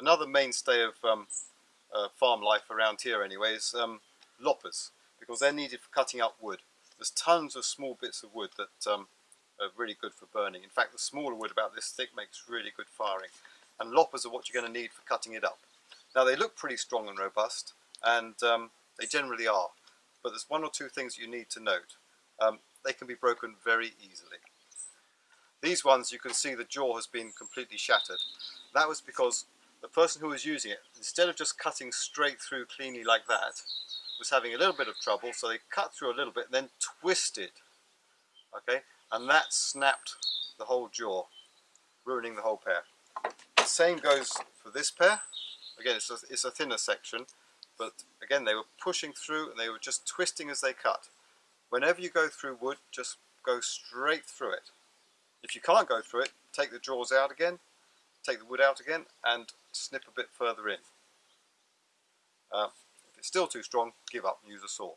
another mainstay of um, uh, farm life around here anyway is um, loppers because they're needed for cutting up wood. There's tons of small bits of wood that um, are really good for burning. In fact the smaller wood about this thick makes really good firing and loppers are what you're going to need for cutting it up. Now they look pretty strong and robust and um, they generally are but there's one or two things you need to note. Um, they can be broken very easily. These ones you can see the jaw has been completely shattered. That was because the person who was using it, instead of just cutting straight through cleanly like that, was having a little bit of trouble, so they cut through a little bit and then twisted. Okay, and that snapped the whole jaw, ruining the whole pair. The same goes for this pair. Again, it's a, it's a thinner section, but again, they were pushing through and they were just twisting as they cut. Whenever you go through wood, just go straight through it. If you can't go through it, take the jaws out again, take the wood out again, and snip a bit further in. Uh, if it's still too strong, give up and use a saw.